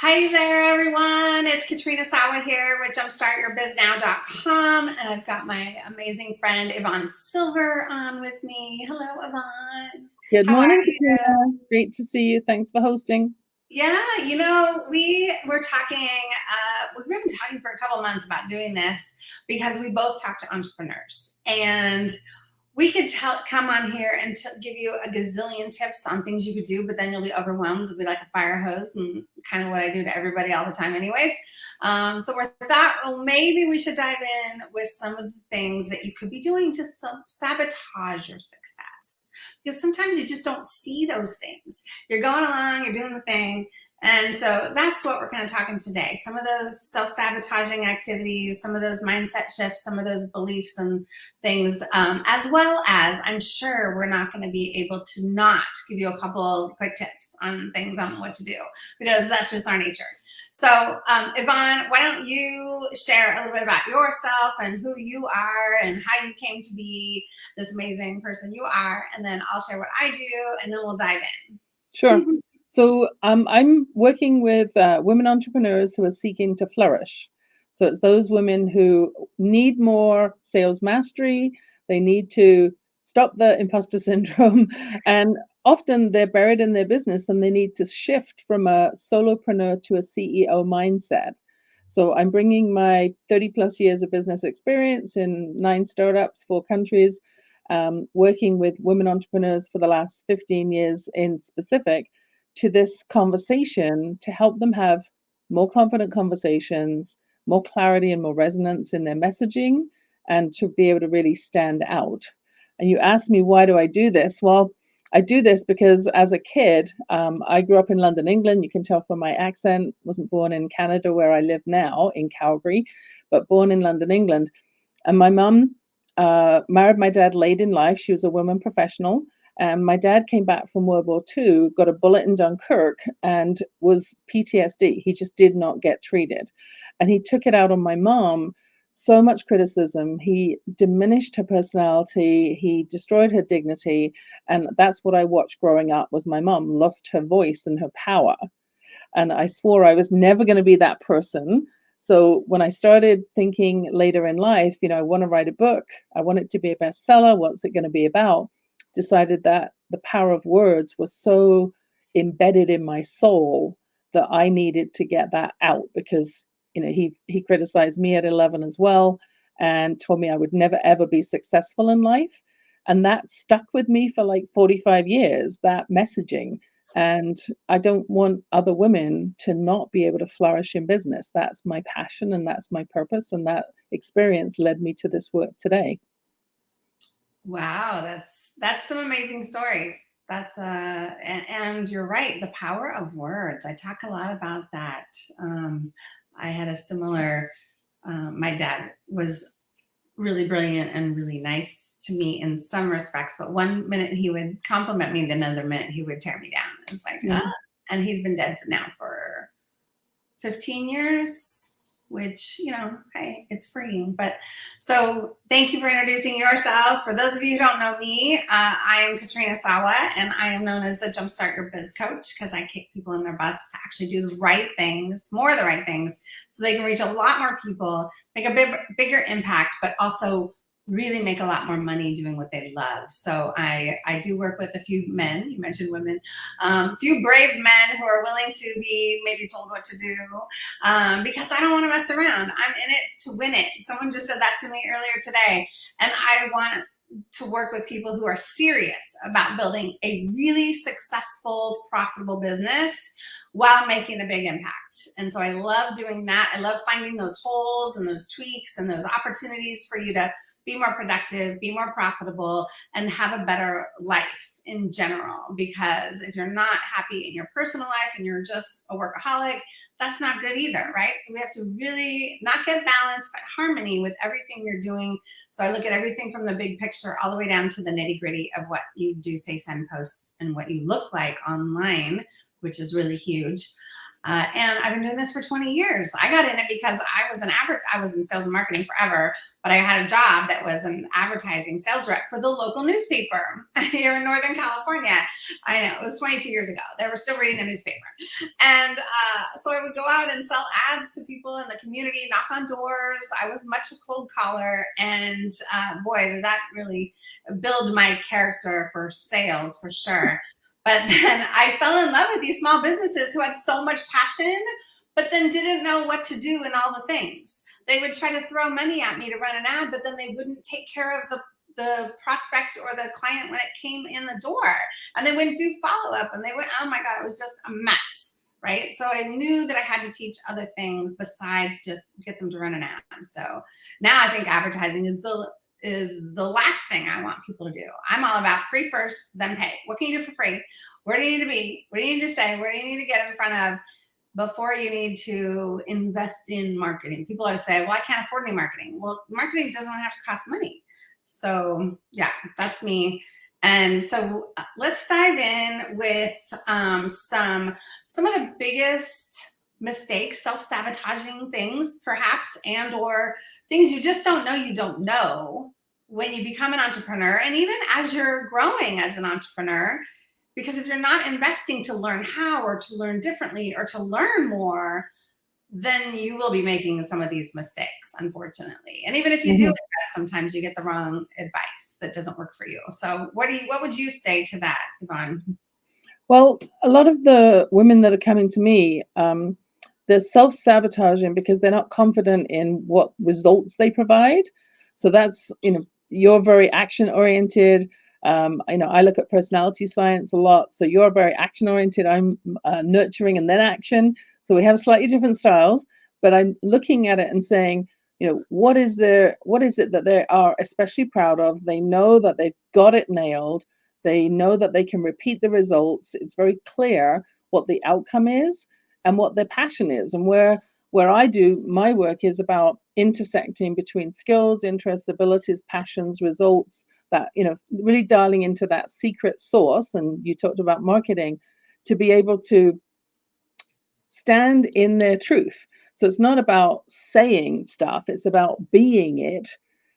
Hi there, everyone. It's Katrina Sawa here with jumpstartyourbiznow.com. And I've got my amazing friend Yvonne Silver on with me. Hello, Yvonne. Good How morning, Katrina. Great to see you. Thanks for hosting. Yeah, you know, we were talking, uh, we've been talking for a couple months about doing this because we both talk to entrepreneurs. And we could tell, come on here and give you a gazillion tips on things you could do, but then you'll be overwhelmed. It'll be like a fire hose and kind of what I do to everybody all the time anyways. Um, so we thought, well, maybe we should dive in with some of the things that you could be doing to sabotage your success. Because sometimes you just don't see those things. You're going along, you're doing the thing, and so that's what we're kind of talking today. Some of those self-sabotaging activities, some of those mindset shifts, some of those beliefs and things, um, as well as I'm sure we're not going to be able to not give you a couple quick tips on things on what to do because that's just our nature. So um, Yvonne, why don't you share a little bit about yourself and who you are and how you came to be this amazing person you are, and then I'll share what I do, and then we'll dive in. Sure. So um, I'm working with uh, women entrepreneurs who are seeking to flourish. So it's those women who need more sales mastery. They need to stop the imposter syndrome. And often they're buried in their business and they need to shift from a solopreneur to a CEO mindset. So I'm bringing my 30 plus years of business experience in nine startups, four countries, um, working with women entrepreneurs for the last 15 years in specific to this conversation to help them have more confident conversations, more clarity and more resonance in their messaging, and to be able to really stand out. And you asked me, why do I do this? Well, I do this because as a kid, um, I grew up in London, England. You can tell from my accent, wasn't born in Canada where I live now in Calgary, but born in London, England. And my mum uh, married my dad late in life. She was a woman professional. And my dad came back from World War II, got a bullet in Dunkirk, and was PTSD. He just did not get treated. And he took it out on my mom. So much criticism. He diminished her personality. He destroyed her dignity. And that's what I watched growing up was my mom lost her voice and her power. And I swore I was never going to be that person. So when I started thinking later in life, you know, I want to write a book. I want it to be a bestseller. What's it going to be about? Decided that the power of words was so embedded in my soul that I needed to get that out because you know he he criticized me at 11 as well and told me I would never ever be successful in life. And that stuck with me for like 45 years that messaging. And I don't want other women to not be able to flourish in business. That's my passion and that's my purpose. And that experience led me to this work today Wow, that's that's some amazing story. That's uh and, and, you're right, the power of words. I talk a lot about that. Um, I had a similar. Um, my dad was really brilliant and really nice to me in some respects, but one minute he would compliment me, the another minute he would tear me down. It's like, yeah. ah. and he's been dead for now for 15 years which, you know, hey, it's freeing. But so thank you for introducing yourself. For those of you who don't know me, uh, I am Katrina Sawa, and I am known as the Jumpstart Your Biz Coach because I kick people in their butts to actually do the right things, more of the right things, so they can reach a lot more people, make a big, bigger impact, but also really make a lot more money doing what they love. So I, I do work with a few men, you mentioned women, um, a few brave men who are willing to be maybe told what to do um, because I don't want to mess around. I'm in it to win it. Someone just said that to me earlier today. And I want to work with people who are serious about building a really successful, profitable business while making a big impact. And so I love doing that. I love finding those holes and those tweaks and those opportunities for you to be more productive, be more profitable, and have a better life in general. Because if you're not happy in your personal life and you're just a workaholic, that's not good either, right? So we have to really not get balance, but harmony with everything you're doing. So I look at everything from the big picture all the way down to the nitty gritty of what you do say, send, posts and what you look like online, which is really huge. Uh, and I've been doing this for 20 years. I got in it because I was an average, I was in sales and marketing forever, but I had a job that was an advertising sales rep for the local newspaper here in Northern California. I know it was 22 years ago. They were still reading the newspaper. And uh, so I would go out and sell ads to people in the community, knock on doors. I was much a cold caller. And uh, boy, that really build my character for sales for sure. But then I fell in love with these small businesses who had so much passion, but then didn't know what to do in all the things. They would try to throw money at me to run an ad, but then they wouldn't take care of the the prospect or the client when it came in the door. And they wouldn't do follow-up and they went oh my god it was just a mess right? So i knew that i had to teach other things besides just get them to run an ad. So now i think advertising is the is the last thing I want people to do. I'm all about free first, then pay. What can you do for free? Where do you need to be? What do you need to say? Where do you need to get in front of before you need to invest in marketing? People always say, well, I can't afford any marketing. Well, marketing doesn't have to cost money. So yeah, that's me. And so let's dive in with um, some, some of the biggest mistakes, self-sabotaging things perhaps, and or things you just don't know you don't know when you become an entrepreneur and even as you're growing as an entrepreneur, because if you're not investing to learn how or to learn differently or to learn more, then you will be making some of these mistakes, unfortunately. And even if you mm -hmm. do mm-hmm. sometimes you get the wrong advice that doesn't work for you. So what do you, what would you say to that, Yvonne? Well, a lot of the women that are coming to me, um, they're self-sabotaging because they're not confident in what results they provide. So that's, you know, you're very action oriented. Um, you know, I look at personality science a lot. So you're very action oriented. I'm uh, nurturing and then action. So we have slightly different styles, but I'm looking at it and saying, you know, what is there, what is it that they are especially proud of? They know that they've got it nailed. They know that they can repeat the results. It's very clear what the outcome is and what their passion is and where where I do my work is about intersecting between skills, interests, abilities, passions, results, that, you know, really dialing into that secret source. And you talked about marketing to be able to stand in their truth. So it's not about saying stuff, it's about being it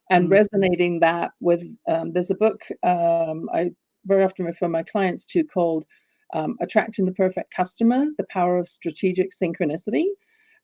and mm-hmm. resonating that with, um, there's a book um, I very often refer my clients to called um, attracting the perfect customer, the power of strategic synchronicity.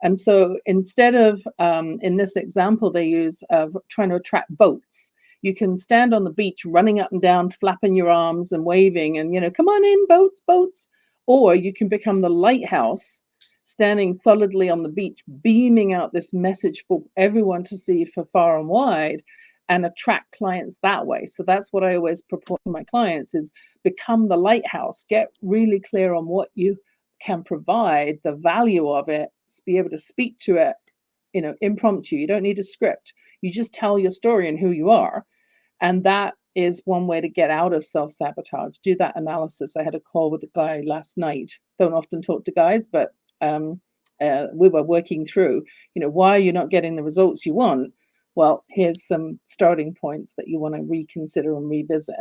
And so instead of, um, in this example, they use uh, trying to attract boats. You can stand on the beach running up and down, flapping your arms and waving and, you know, come on in, boats, boats. Or you can become the lighthouse, standing solidly on the beach, beaming out this message for everyone to see for far and wide and attract clients that way. So that's what I always propose to my clients is become the lighthouse, get really clear on what you can provide, the value of it, be able to speak to it, you know, impromptu. You don't need a script. You just tell your story and who you are. And that is one way to get out of self-sabotage. Do that analysis. I had a call with a guy last night. Don't often talk to guys, but um, uh, we were working through, you know, why are you not getting the results you want? Well, here's some starting points that you want to reconsider and revisit.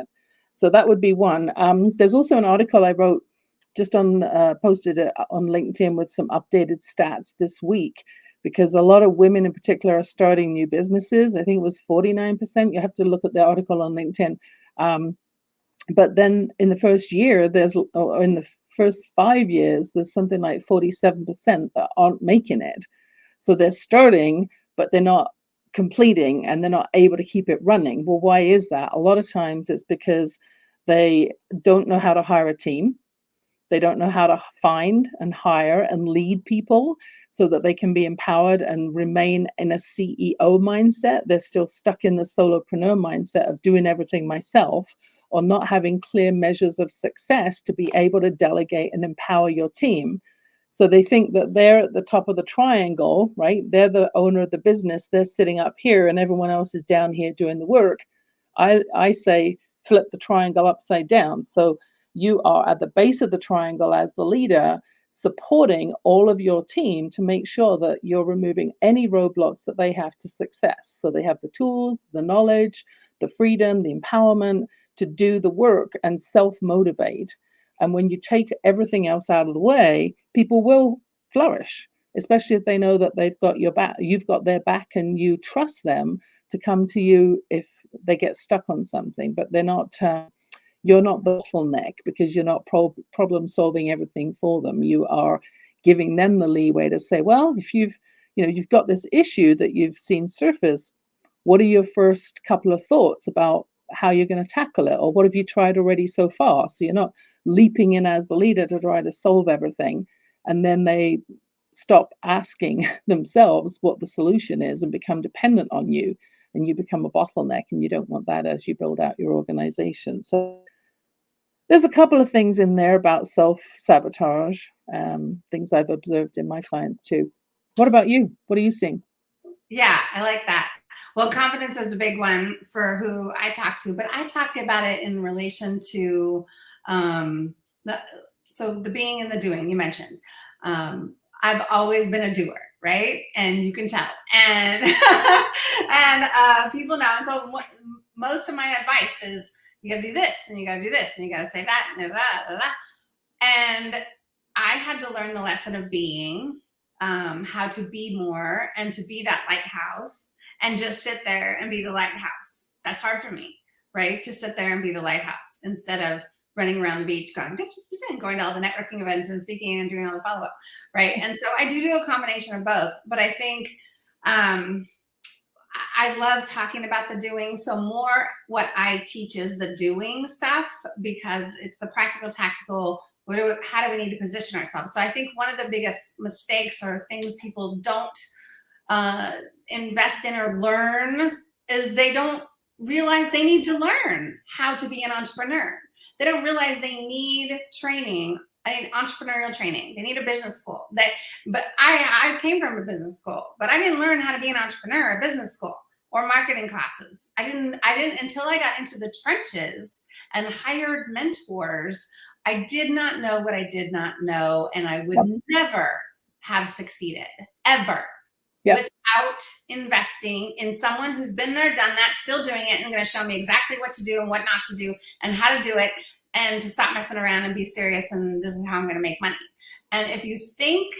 So that would be one. Um, there's also an article I wrote just on uh, posted it on LinkedIn with some updated stats this week because a lot of women in particular are starting new businesses. I think it was 49%. You have to look at the article on LinkedIn. Um, but then in the first year, there's or in the first five years, there's something like 47% that aren't making it. So they're starting, but they're not completing and they're not able to keep it running. Well, why is that? A lot of times it's because they don't know how to hire a team. They don't know how to find and hire and lead people so that they can be empowered and remain in a CEO mindset. They're still stuck in the solopreneur mindset of doing everything myself or not having clear measures of success to be able to delegate and empower your team. So they think that they're at the top of the triangle, right? They're the owner of the business. They're sitting up here and everyone else is down here doing the work. I, I say flip the triangle upside down. So you are at the base of the triangle as the leader, supporting all of your team to make sure that you're removing any roadblocks that they have to success. So they have the tools, the knowledge, the freedom, the empowerment to do the work and self motivate. And when you take everything else out of the way, people will flourish, especially if they know that they've got your back, you've got their back, and you trust them to come to you if they get stuck on something. But they're not. Uh, you're not the bottleneck because you're not pro- problem solving everything for them. You are giving them the leeway to say, well, if you've you know you've got this issue that you've seen surface, what are your first couple of thoughts about how you're going to tackle it, or what have you tried already so far? So you're not leaping in as the leader to try to solve everything, and then they stop asking themselves what the solution is and become dependent on you and you become a bottleneck and you don't want that as you build out your organization so there's a couple of things in there about self sabotage, um, things I've observed in my clients too. What about you? What are you seeing? Yeah, I like that. Well, confidence is a big one for who I talk to, but I talk about it in relation to, um, so the being and the doing you mentioned. Um, I've always been a doer, right? And you can tell. And and uh, people know. So what, most of my advice is you got to do this and you got to do this and you got to say that and that, that, that. And I had to learn the lesson of being, um, how to be more and to be that lighthouse and just sit there and be the lighthouse. That's hard for me, right? To sit there and be the lighthouse instead of running around the beach going, going to all the networking events and speaking and doing all the follow up, right? And so I do do a combination of both, but I think um, I love talking about the doing. So more what I teach is the doing stuff because it's the practical, tactical. What do we, how do we need to position ourselves? So I think one of the biggest mistakes or things people don't uh, invest in or learn is they don't realize they need to learn how to be an entrepreneur. They don't realize they need training I entrepreneurial training. They need a business school. They, but I, I came from a business school, but I didn't learn how to be an entrepreneur at business school or marketing classes. I didn't, I didn't until I got into the trenches and hired mentors. I did not know what I did not know, and I would yep. never have succeeded ever yep. Without investing in someone who's been there, done that, still doing it, and going to show me exactly what to do and what not to do and how to do it and to stop messing around and be serious and this is how I'm going to make money. And if you think,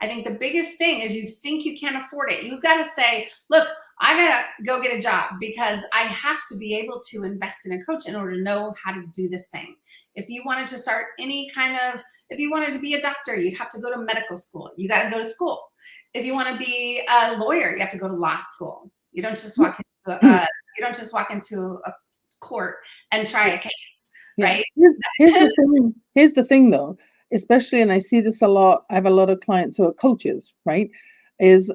I think the biggest thing is you think you can't afford it. You've got to say, look, I got to go get a job because I have to be able to invest in a coach in order to know how to do this thing. If you wanted to start any kind of, if you wanted to be a doctor, you'd have to go to medical school. You got to go to school. If you want to be a lawyer, you have to go to law school. You don't just walk into a, uh, you don't just walk into a court and try a case right? Here's, here's, the thing, here's the thing though, especially, and I see this a lot, I have a lot of clients who are coaches, right? Is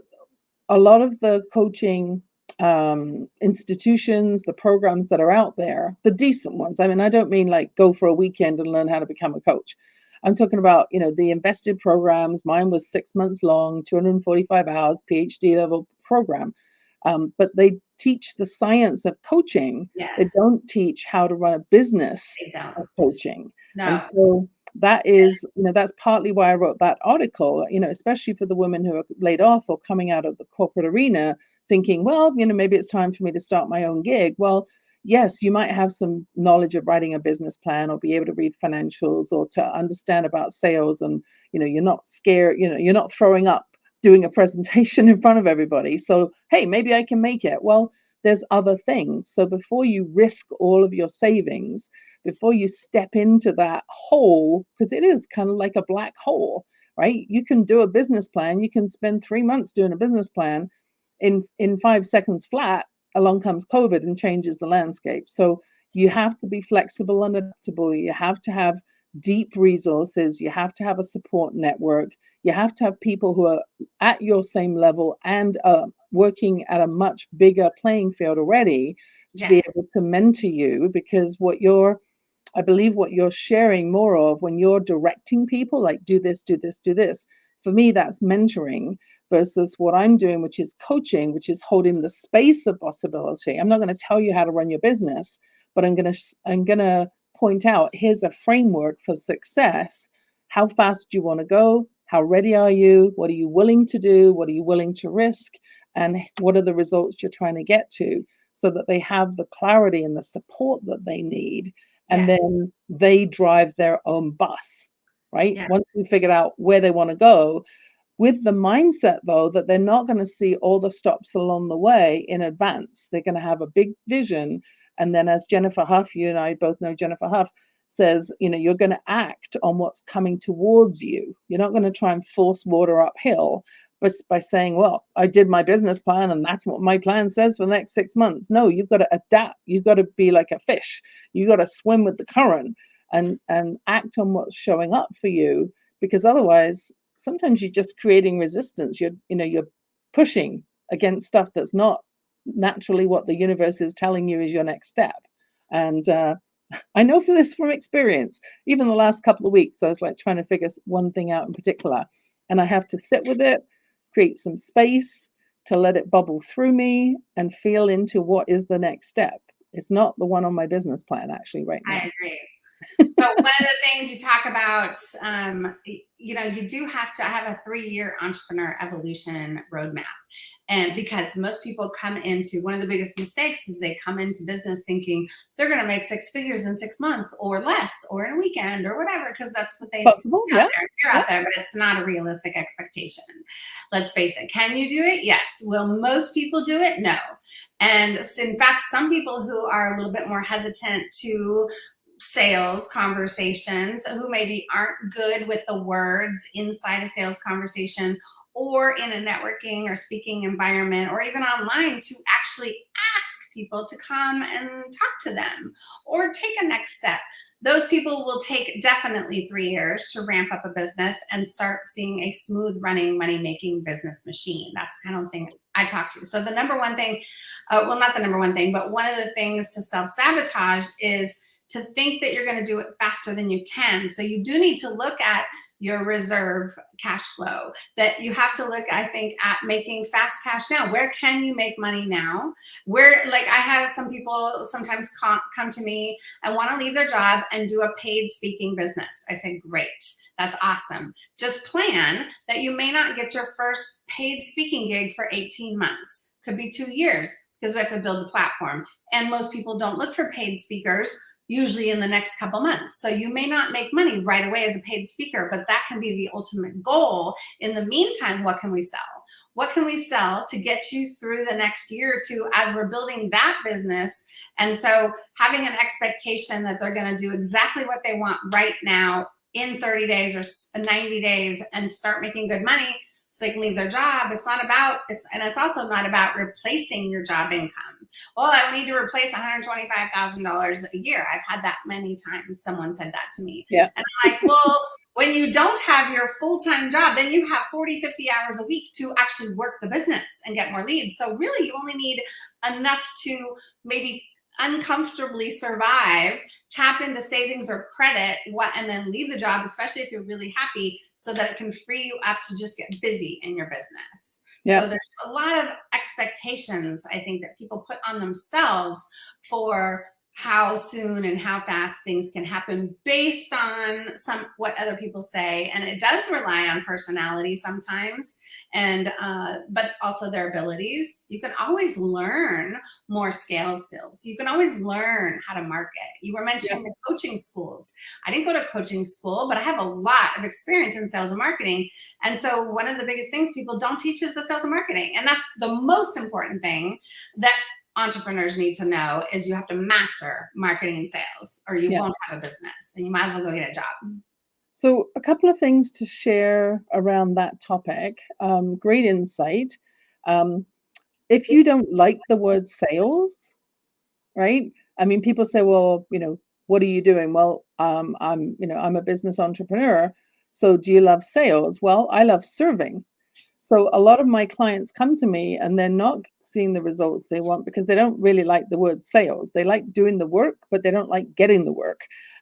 a lot of the coaching um, institutions, the programs that are out there, the decent ones. I mean, I don't mean like go for a weekend and learn how to become a coach. I'm talking about, you know, the invested programs. Mine was six months long, 245 hours, PhD level program. Um, but they teach the science of coaching. Yes. They don't teach how to run a business of coaching. No. And so that is, you know, that's partly why I wrote that article, you know, especially for the women who are laid off or coming out of the corporate arena thinking, well, you know, maybe it's time for me to start my own gig. Well, yes, you might have some knowledge of writing a business plan or be able to read financials or to understand about sales and, you know, you're not scared, you know, you're not throwing up doing a presentation in front of everybody. So, hey, maybe I can make it. Well, there's other things. So before you risk all of your savings, before you step into that hole, because it is kind of like a black hole, right? You can do a business plan. You can spend three months doing a business plan. In in five seconds flat, along comes COVID and changes the landscape. So you have to be flexible and adaptable. You have to have deep resources. You have to have a support network. You have to have people who are at your same level and uh, working at a much bigger playing field already to yes. be able to mentor you because what you're I believe what you're sharing more of when you're directing people, like do this, do this, do this. For me, that's mentoring versus what I'm doing, which is coaching, which is holding the space of possibility. I'm not going to tell you how to run your business, but I'm going to I'm going to point out here's a framework for success. How fast do you want to go? How ready are you? What are you willing to do? What are you willing to risk? And what are the results you're trying to get to so that they have the clarity and the support that they need. And yeah. then they drive their own bus, right? Yeah. Once we figured out where they want to go, with the mindset though that they're not going to see all the stops along the way in advance. They're going to have a big vision. And then, as Jennifer Hough, you and I both know Jennifer Hough says, you know, you're going to act on what's coming towards you. You're not going to try and force water uphill but by saying, well, I did my business plan and that's what my plan says for the next six months. No, you've got to adapt. You've got to be like a fish. You've got to swim with the current and and act on what's showing up for you because otherwise sometimes you're just creating resistance. You're, you know, you're pushing against stuff that's not naturally what the universe is telling you is your next step. And uh, I know for this from experience. Even the last couple of weeks, I was like trying to figure one thing out in particular, and I have to sit with it create some space to let it bubble through me and feel into what is the next step. It's not the one on my business plan actually right now. I agree so one of the things you talk about, um, you know, you do have to have a three-year entrepreneur evolution roadmap. And because most people come into one of the biggest mistakes is they come into business thinking they're going to make six figures in six months or less or in a weekend or whatever, because that's what they Possible, yeah. out there, hear out there, but it's not a realistic expectation. Let's face it. Can you do it? Yes. Will most people do it? No. And in fact, some people who are a little bit more hesitant to sales conversations who maybe aren't good with the words inside a sales conversation or in a networking or speaking environment or even online to actually ask people to come and talk to them or take a next step. Those people will take definitely three years to ramp up a business and start seeing a smooth running money making business machine. That's the kind of thing I talk to. So the number one thing, uh, well, not the number one thing, but one of the things to self sabotage is to think that you're going to do it faster than you can. So you do need to look at your reserve cash flow that you have to look i think at making fast cash now. Where can you make money now? Where like i have some people sometimes come, to me and want to leave their job and do a paid speaking business. I say great. That's awesome. Just plan that you may not get your first paid speaking gig for 18 months. Could be two years because we have to build the platform. And most people don't look for paid speakers usually in the next couple months. So you may not make money right away as a paid speaker, but that can be the ultimate goal. In the meantime, what can we sell? What can we sell to get you through the next year or two as we're building that business? And so having an expectation that they're going to do exactly what they want right now in 30 days or 90 days and start making good money so they can leave their job. It's not about, it's, and it's also not about replacing your job income well, I need to replace $125,000 a year. I've had that many times. Someone said that to me. Yeah. And I'm like, well, when you don't have your full-time job, then you have 40, 50 hours a week to actually work the business and get more leads. So really you only need enough to maybe uncomfortably survive, tap into savings or credit, what, and then leave the job, especially if you're really happy, so that it can free you up to just get busy in your business. Yeah. So there's a lot of expectations, I think, that people put on themselves for how soon and how fast things can happen based on some what other people say. And it does rely on personality sometimes and uh, but also their abilities. You can always learn more scale skills. You can always learn how to market. You were mentioning yeah. the coaching schools. I didn't go to coaching school but i have a lot of experience in sales and marketing. And so one of the biggest things people don't teach is the sales and marketing. And that's the most important thing that entrepreneurs need to know is you have to master marketing and sales or you yeah. won't have a business and you might as well go get a job. So a couple of things to share around that topic. Um, great insight. Um, if you don't like the word sales, right? I mean, people say, well, you know, what are you doing? Well, um, I'm, you know, I'm a business entrepreneur. So do you love sales? Well, I love serving. So a lot of my clients come to me and they're not seeing the results they want because they don't really like the word sales. They like doing the work, but they don't like getting the work.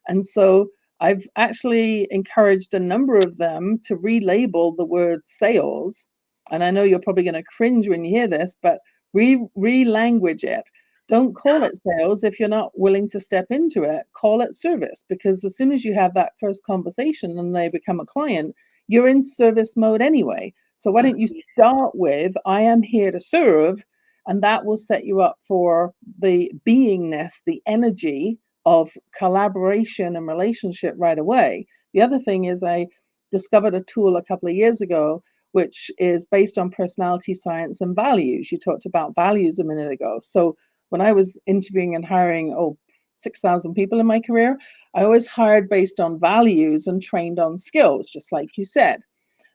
And so I've actually encouraged a number of them to relabel the word sales. And I know you're probably going to cringe when you hear this, but re re-language it. Don't call it sales if you're not willing to step into it. Call it service because as soon as you have that first conversation and they become a client, you're in service mode anyway. So why don't you start with, I am here to serve, and that will set you up for the beingness, the energy of collaboration and relationship right away. The other thing is I discovered a tool a couple of years ago which is based on personality science and values. You talked about values a minute ago. So when I was interviewing and hiring, oh, 6,000 people in my career, I always hired based on values and trained on skills, just like you said.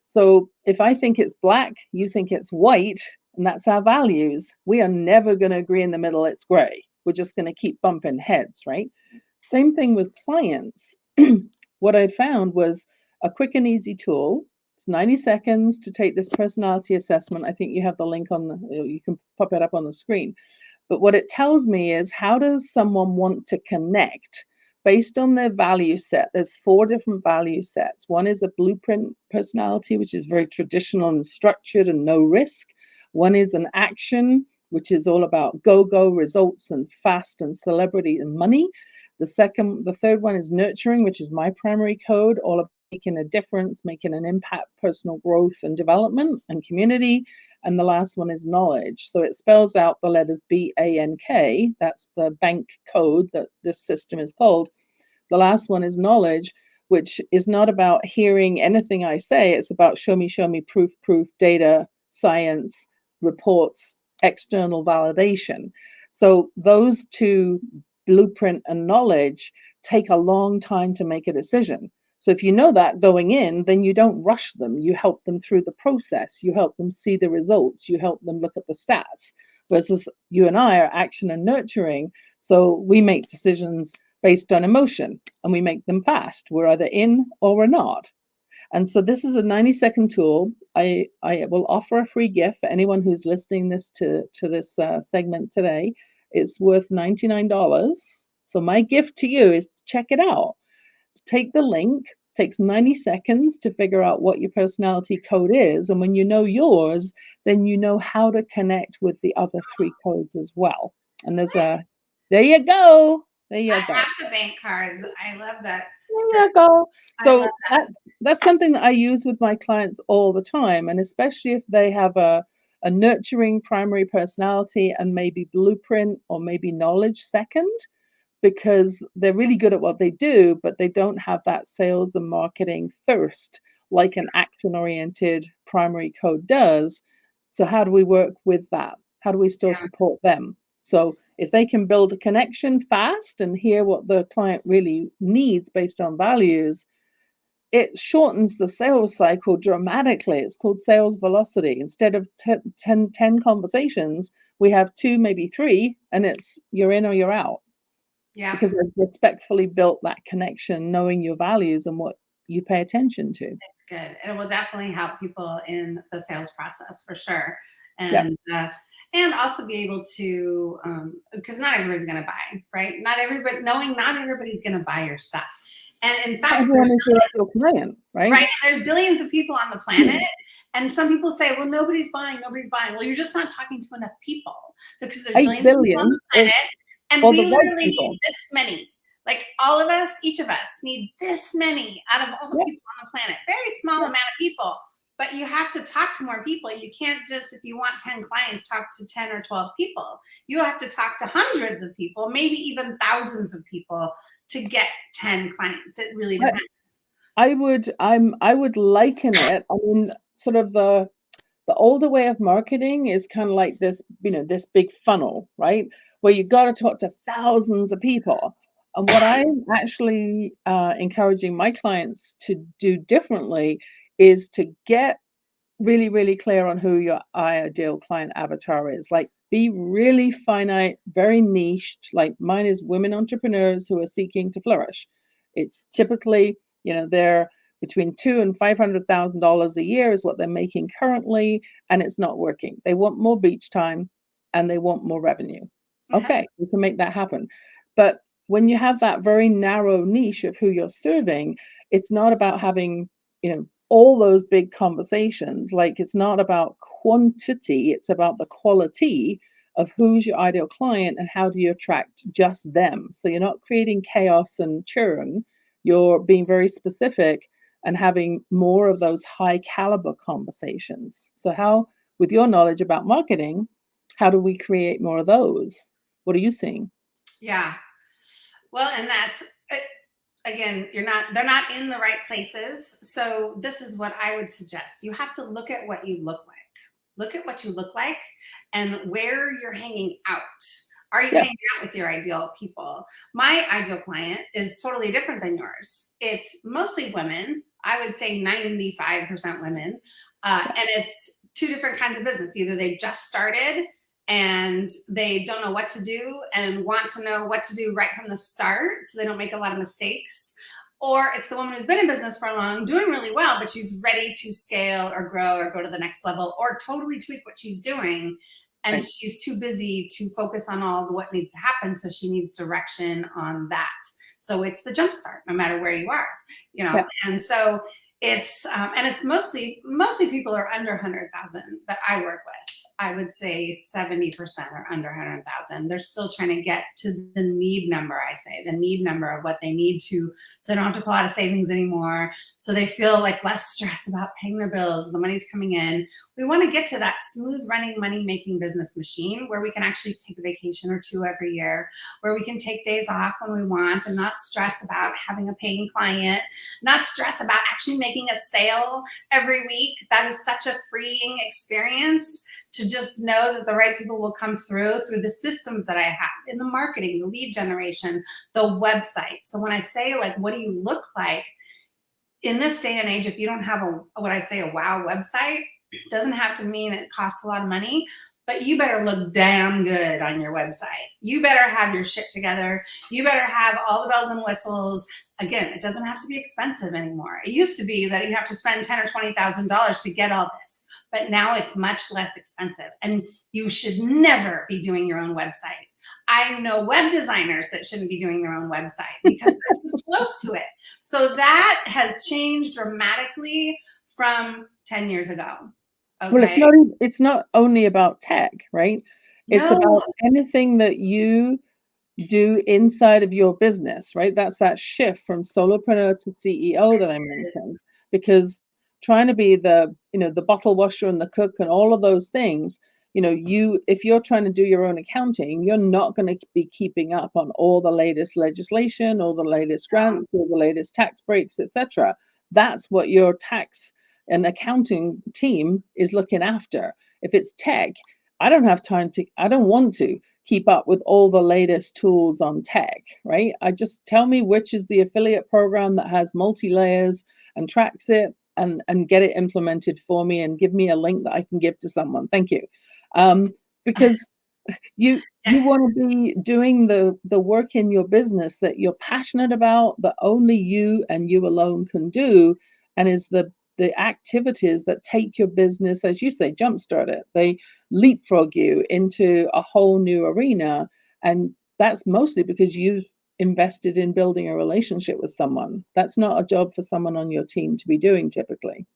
So if I think it's black, you think it's white, and that's our values, we are never going to agree in the middle, it's gray. We're just going to keep bumping heads, right? Same thing with clients. what I found was a quick and easy tool. It's 90 seconds to take this personality assessment. I think you have the link on the, you can pop it up on the screen. But what it tells me is how does someone want to connect based on their value set? There's four different value sets. One is a blueprint personality, which is very traditional and structured and no risk. One is an action, which is all about go go results and fast and celebrity and money. The second, the third one is nurturing, which is my primary code, all about making a difference, making an impact, personal growth and development and community. And the last one is knowledge. So it spells out the letters B A N K. That's the bank code that this system is called. The last one is knowledge, which is not about hearing anything I say. It's about show me, show me, proof, proof, data, science, reports, external validation. So those two, blueprint and knowledge, take a long time to make a decision. So if you know that going in, then you don't rush them. You help them through the process. You help them see the results. You help them look at the stats. Versus you and I are action and nurturing. So we make decisions based on emotion and we make them fast. We're either in or we're not. And so this is a 90 second tool. I, I will offer a free gift for anyone who's listening this to, to this uh, segment today. It's worth $99. So my gift to you is check it out take the link takes 90 seconds to figure out what your personality code is and when you know yours then you know how to connect with the other three codes as well and there's a there you go there you I go have the bank cards. I love that. there you go so that. that's that's something that i use with my clients all the time and especially if they have a a nurturing primary personality and maybe blueprint or maybe knowledge second because they're really good at what they do, but they don't have that sales and marketing thirst like an action oriented primary code does. So, how do we work with that? How do we still Yeah. support them? So, if they can build a connection fast and hear what the client really needs based on values, it shortens the sales cycle dramatically. It's called sales velocity. Instead of 10, 10, 10 conversations, we have two, maybe three, and it's you're in or you're out Yeah. because I've respectfully built that connection, knowing your values and what you pay attention to. It's good. And it will definitely help people in the sales process for sure. Yeah. And uh, and also be able to um, because not everybody's gonna buy, right? Not everybody knowing not everybody's gonna buy your stuff. And in fact, Everyone there's is your client, right? right, there's billions of people on the planet. Hmm. And some people say, well, nobody's buying, nobody's buying. Well, you're just not talking to enough people because there's billions of people on the planet, and we literally need this many. Like all of us, each of us need this many out of all the Yeah. people on the planet. Very small Yeah. amount of people, but you have to talk to more people. You can't just, if you want 10 clients, talk to 10 or 12 people. You have to talk to hundreds of people, maybe even thousands of people to get 10 clients. It really depends. I would I'm I would liken it. I mean, sort of the the older way of marketing is kind of like this, you know, this big funnel, right? Where you've got to talk to thousands of people. And what I'm actually uh, encouraging my clients to do differently is to get really, really clear on who your ideal client avatar is. Like, be really finite, very niched. Like, mine is women entrepreneurs who are seeking to flourish. It's typically, you know, they're between two and five hundred thousand dollars a year is what they're making currently, and it's not working. They want more beach time and they want more revenue. Yeah. Okay, we can make that happen. But when you have that very narrow niche of who you're serving, it's not about having, you know, all those big conversations. Like it's not about quantity, it's about the quality of who's your ideal client and how do you attract just them. So you're not creating chaos and churn, you're being very specific and having more of those high caliber conversations. So, how, with your knowledge about marketing, how do we create more of those? What are you seeing? Yeah. Well, and that's again, you're not, they're not in the right places. So this is what I would suggest. You have to look at what you look like. Look at what you look like and where you're hanging out. Are you yeah. hanging out with your ideal people? My ideal client is totally different than yours. It's mostly women. I would say 95% women. Uh, and it's two different kinds of business. Either they just started and they don't know what to do and want to know what to do right from the start so they don't make a lot of mistakes. Or it's the woman who's been in business for a long, doing really well, but she's ready to scale or grow or go to the next level or totally tweak what she's doing. And right. she's too busy to focus on all the what needs to happen. So she needs direction on that. So it's the jumpstart, no matter where you are, you know? Yeah. And so it's, um, and it's mostly, mostly people are under 100,000 that I work with. I would say 70% are under 100,000. They're still trying to get to the need number, I say, the need number of what they need to, so they don't have to pull out of savings anymore. So they feel like less stress about paying their bills, the money's coming in. We want to get to that smooth running money making business machine where we can actually take a vacation or two every year, where we can take days off when we want and not stress about having a paying client, not stress about actually making a sale every week. That is such a freeing experience to just know that the right people will come through through the systems that I have in the marketing, the lead generation, the website. So when I say like, what do you look like in this day and age, if you don't have a, what I say, a wow website, it doesn't have to mean it costs a lot of money, but you better look damn good on your website. You better have your shit together. You better have all the bells and whistles. Again, it doesn't have to be expensive anymore. It used to be that you have to spend ten or twenty thousand dollars to get all this but now it's much less expensive and you should never be doing your own website. I know web designers that shouldn't be doing their own website because they're too close to it. So that has changed dramatically from 10 years ago. Okay? Well, it's not, it's not only about tech, right? It's no. about anything that you do inside of your business, right? That's that shift from solopreneur to CEO that I mentioned. Because trying to be the you know the bottle washer and the cook and all of those things you know you if you're trying to do your own accounting you're not going to be keeping up on all the latest legislation all the latest grants all the latest tax breaks etc that's what your tax and accounting team is looking after. If it's tech i don't have time to i don't want to keep up with all the latest tools on tech right? I just tell me which is the affiliate program that has multi layers and tracks it and and get it implemented for me and give me a link that I can give to someone. Thank you. Um, because you you want to be doing the the work in your business that you're passionate about that only you and you alone can do and is the the activities that take your business as you say jumpstart it they leapfrog you into a whole new arena and that's mostly because you've invested in building a relationship with someone. That's not a job for someone on your team to be doing typically.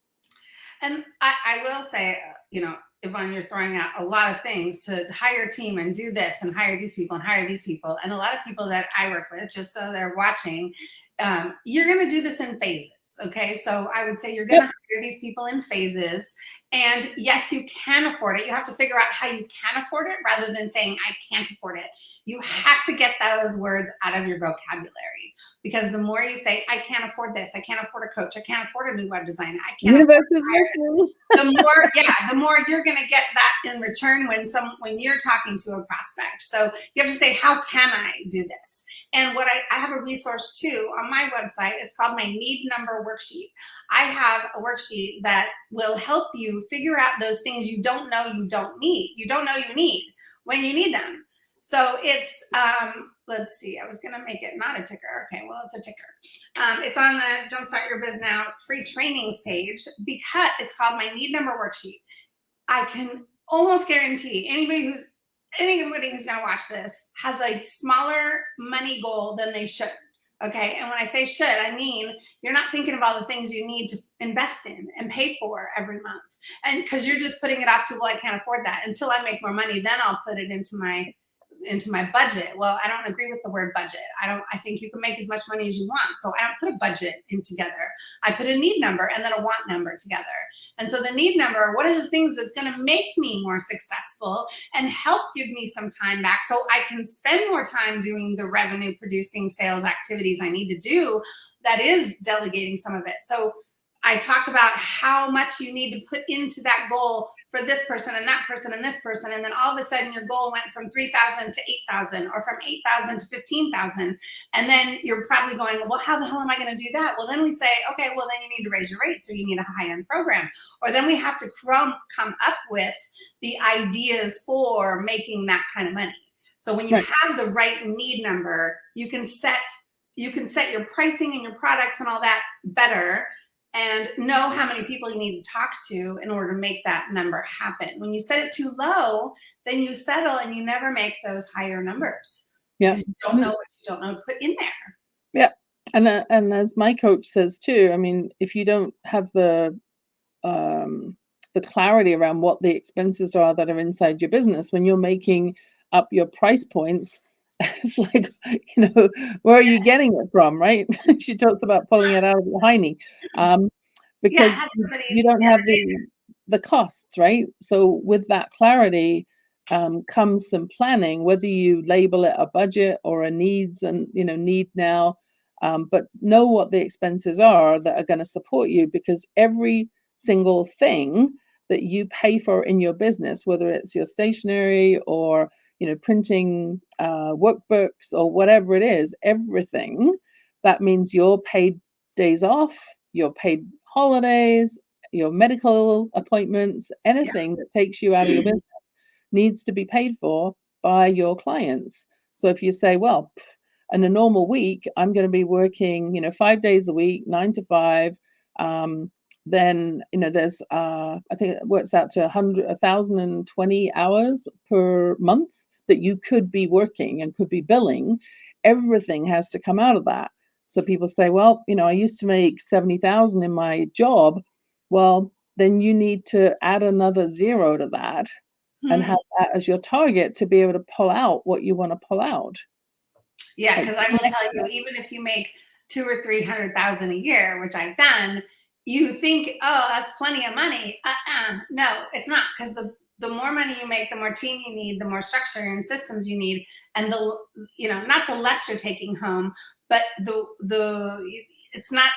And I, I will say, uh, you know, Yvonne, you're throwing out a lot of things to hire a team and do this and hire these people and hire these people. And a lot of people that I work with, just so they're watching, um, you're going to do this in phases. Okay. So I would say you're going to yep. hire these people in phases and yes, you can afford it. You have to figure out how you can afford it rather than saying, I can't afford it. You have to get those words out of your vocabulary because the more you say, I can't afford this, I can't afford a coach, I can't afford a new web designer, I can't afford the more, yeah, the more you're gonna get that in return when some when you're talking to a prospect. So you have to say, how can I do this? And what I, I have a resource too on my website. It's called my need number worksheet. I have a worksheet that will help you figure out those things you don't know you don't need. You don't know you need when you need them. So it's, um, let's see, I was going to make it not a ticker. Okay, well, it's a ticker. Um, it's on the Jumpstart Your Biz Now free trainings page because it's called my need number worksheet. I can almost guarantee anybody who's anybody who's going to watch this has a smaller money goal than they should. Okay. And when I say should, I mean, you're not thinking of all the things you need to invest in and pay for every month. And because you're just putting it off to, well, I can't afford that until I make more money, then I'll put it into my into my budget. Well, I don't agree with the word budget. I don't, I think you can make as much money as you want. So I don't put a budget in together. I put a need number and then a want number together. And so the need number, what are the things that's going to make me more successful and help give me some time back so I can spend more time doing the revenue producing sales activities I need to do that is delegating some of it. So I talk about how much you need to put into that goal for this person and that person and this person. And then all of a sudden your goal went from 3,000 to 8,000 or from 8,000 to 15,000. And then you're probably going, well, how the hell am I going to do that? Well, then we say, okay, well, then you need to raise your rate. So you need a high end program. Or then we have to come, come up with the ideas for making that kind of money. So when you right. have the right need number, you can set you can set your pricing and your products and all that better and know how many people you need to talk to in order to make that number happen. When you set it too low, then you settle and you never make those higher numbers. Yeah. You don't know what you don't know to put in there. Yeah. And, uh, and as my coach says too, I mean, if you don't have the, um, the clarity around what the expenses are that are inside your business, when you're making up your price points, it's like, you know, where are you getting it from, right? she talks about pulling it out of the hiney, um, because yeah, you don't have the the costs, right? So with that clarity um, comes some planning, whether you label it a budget or a needs and you know need now, um, but know what the expenses are that are going to support you because every single thing that you pay for in your business, whether it's your stationery or you know, printing uh, workbooks or whatever it is, everything, that means your paid days off, your paid holidays, your medical appointments, anything yeah. that takes you out of your business needs to be paid for by your clients. So if you say, well, in a normal week, I'm going to be working, you know, five days a week, nine to five. Um, then you know there's uh, I think it works out to a hundred, a thousand and twenty hours per month that you could be working and could be billing, everything has to come out of that. So people say, well, you know, I used to make 70,000 in my job. Well, then you need to add another zero to that hmm. and have that as your target to be able to pull out what you want to pull out. Yeah, because I will tell you, even if you make two or three hundred thousand a year, which I've done, you think, oh, that's plenty of money. Uh-uh. No, it's not because the the more money you make, the more team you need, the more structure and systems you need, and the you know not the less you're taking home, but the the it's not.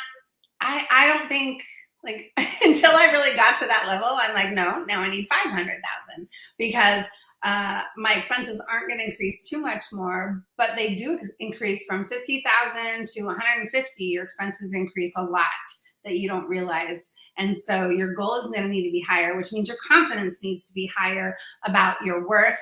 I I don't think like until I really got to that level, I'm like no, now I need five hundred thousand because. Uh, my expenses aren't going to increase too much more, but they do increase from 50,000 to 150. Your expenses increase a lot that you don't realize. And so your goal is going to need to be higher, which means your confidence needs to be higher about your worth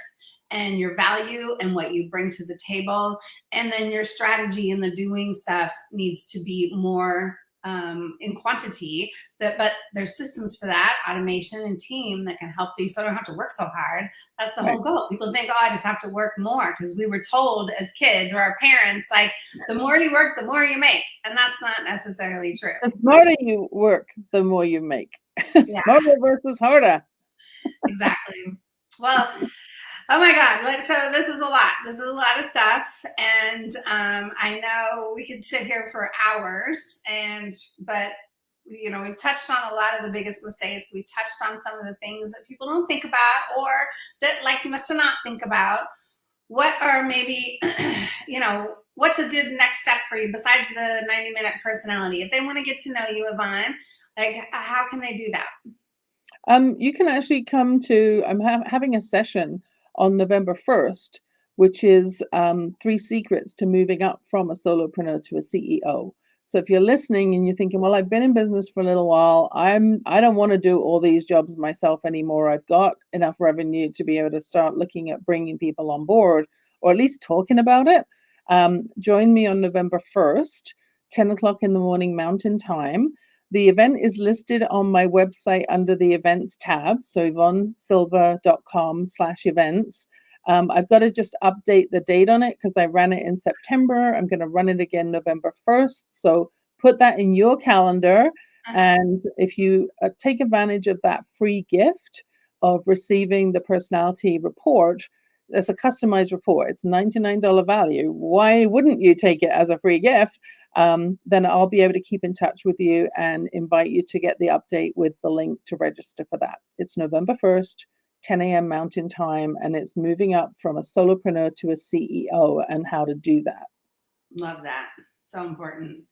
and your value and what you bring to the table. And then your strategy and the doing stuff needs to be more um, in quantity that, but there's systems for that, automation and team that can help you so I don't have to work so hard. That's the right. whole goal. People think, oh, I just have to work more because we were told as kids or our parents, like the more you work, the more you make. And that's not necessarily true. The smarter you work, the more you make. Yeah. Smarter versus harder. exactly. Well, Oh my God. Like, so this is a lot. This is a lot of stuff. And um, I know we could sit here for hours and, but you know, we've touched on a lot of the biggest mistakes. We touched on some of the things that people don't think about or that like us to not think about. What are maybe, you know, what's a good next step for you besides the 90 minute personality? If they want to get to know you, Yvonne, like how can they do that? Um, you can actually come to, I'm ha having a session on November 1st, which is um, three secrets to moving up from a solopreneur to a CEO. So if you're listening and you're thinking, well, I've been in business for a little while, I'm I don't want to do all these jobs myself anymore. I've got enough revenue to be able to start looking at bringing people on board, or at least talking about it. Um, join me on November 1st, 10 o'clock in the morning Mountain Time. The event is listed on my website under the events tab, so yvonnesilva.com slash events. Um, I've got to just update the date on it because I ran it in September. I'm going to run it again November 1st. So put that in your calendar. Uh-huh. And if you uh, take advantage of that free gift of receiving the personality report, it's a customized report. It's $99 value. Why wouldn't you take it as a free gift? Um, then I'll be able to keep in touch with you and invite you to get the update with the link to register for that. It's November 1st, 10 a.m. Mountain Time, and it's moving up from a solopreneur to a CEO and how to do that. Love that. So important.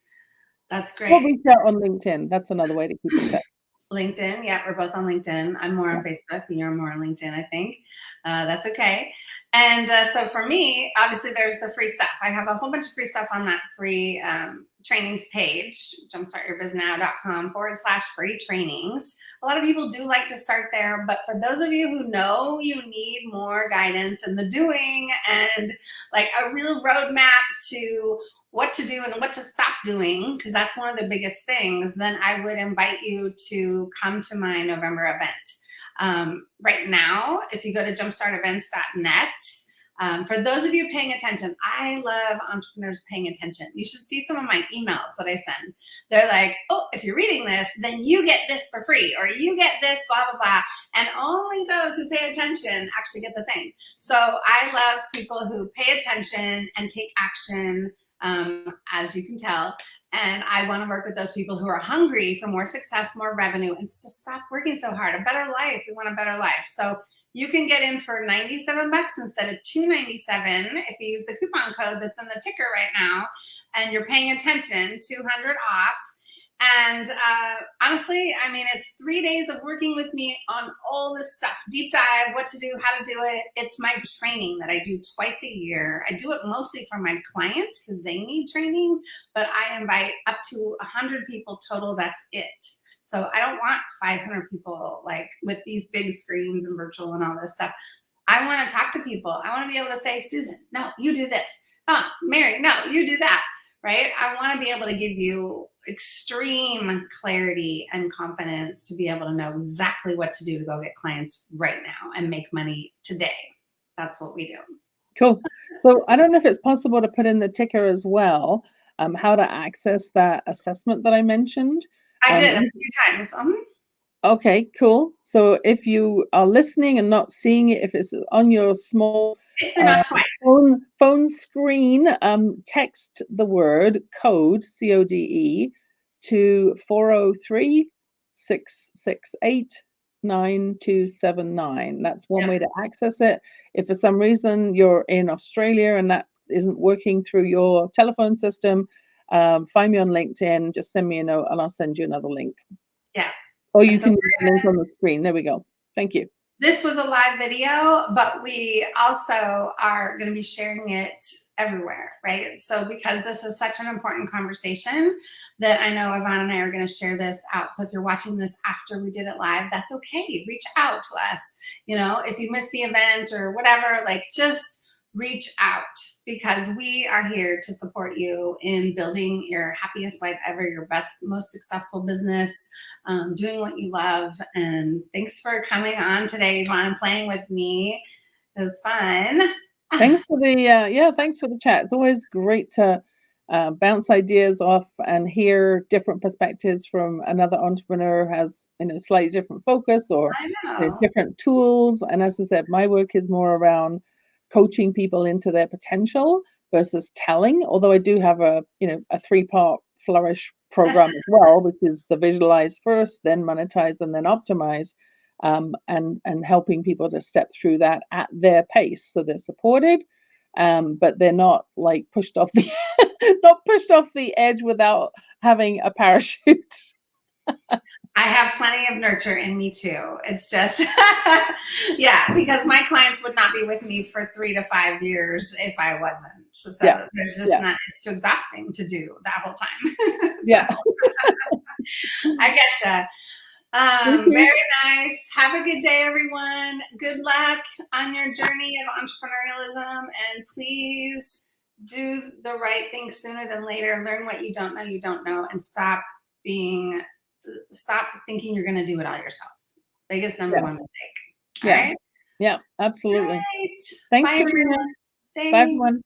That's great. We'll reach out on LinkedIn. That's another way to keep in touch. LinkedIn. Yeah, we're both on LinkedIn. I'm more on Facebook, and you're more on LinkedIn, I think. Uh, that's okay. And uh, so for me, obviously, there's the free stuff. I have a whole bunch of free stuff on that free um, trainings page, jumpstartyourbiznow.com forward slash free trainings. A lot of people do like to start there, but for those of you who know you need more guidance in the doing and like a real roadmap to what to do and what to stop doing, because that's one of the biggest things, then I would invite you to come to my November event. Um, right now, if you go to jumpstartevents.net, um, for those of you paying attention, I love entrepreneurs paying attention. You should see some of my emails that I send. They're like, oh, if you're reading this, then you get this for free, or you get this, blah, blah, blah. And only those who pay attention actually get the thing. So I love people who pay attention and take action um, as you can tell. And I want to work with those people who are hungry for more success, more revenue, and to stop working so hard. A better life. We want a better life. So you can get in for 97 bucks instead of 297 if you use the coupon code that's in the ticker right now and you're paying attention 200 off and uh, honestly, I mean, it's three days of working with me on all this stuff, deep dive, what to do, how to do it. It's my training that I do twice a year. I do it mostly for my clients because they need training, but I invite up to 100 people total. That's it. So I don't want 500 people like with these big screens and virtual and all this stuff. I want to talk to people. I want to be able to say, Susan, no, you do this. Oh, Mary, no, you do that right? I want to be able to give you extreme clarity and confidence to be able to know exactly what to do to go get clients right now and make money today. That's what we do. Cool. So I don't know if it's possible to put in the ticker as well, um, how to access that assessment that I mentioned. I um, did a few times. Um, okay, cool. So if you are listening and not seeing it, if it's on your small it's been uh, twice. Phone, phone screen, um, text the word code, C O D E, to 403 668 9279. That's one yeah. way to access it. If for some reason you're in Australia and that isn't working through your telephone system, um, find me on LinkedIn, just send me a note and I'll send you another link. Yeah. Or you That's can use the link on the screen. There we go. Thank you. This was a live video, but we also are going to be sharing it everywhere, right? So because this is such an important conversation that I know Yvonne and I are going to share this out. So if you're watching this after we did it live, that's okay. Reach out to us. You know, if you missed the event or whatever, like just reach out because we are here to support you in building your happiest life ever, your best, most successful business, um, doing what you love. And thanks for coming on today, Yvonne, and playing with me. It was fun. Thanks for the, uh, yeah, thanks for the chat. It's always great to uh, bounce ideas off and hear different perspectives from another entrepreneur who has you know slightly different focus or different tools and as i said my work is more around coaching people into their potential versus telling. Although I do have a you know a three part flourish program as well, which is the visualize first, then monetize, and then optimize. Um, and and helping people to step through that at their pace, so they're supported, um, but they're not like pushed off the not pushed off the edge without having a parachute. I have plenty of nurture in me too. It's just, yeah, because my clients would not be with me for three to five years if I wasn't. So, yeah. there's just yeah. not, it's too exhausting to do that whole time. yeah. I getcha. Um, very nice. Have a good day, everyone. Good luck on your journey of entrepreneurialism and please do the right thing sooner than later. Learn what you don't know you don't know and stop being stop thinking you're going to do it all yourself. Biggest number yeah. one mistake. yeah. Right? Yeah, absolutely. Right. Thanks, Bye, everyone. Thanks. Bye, everyone.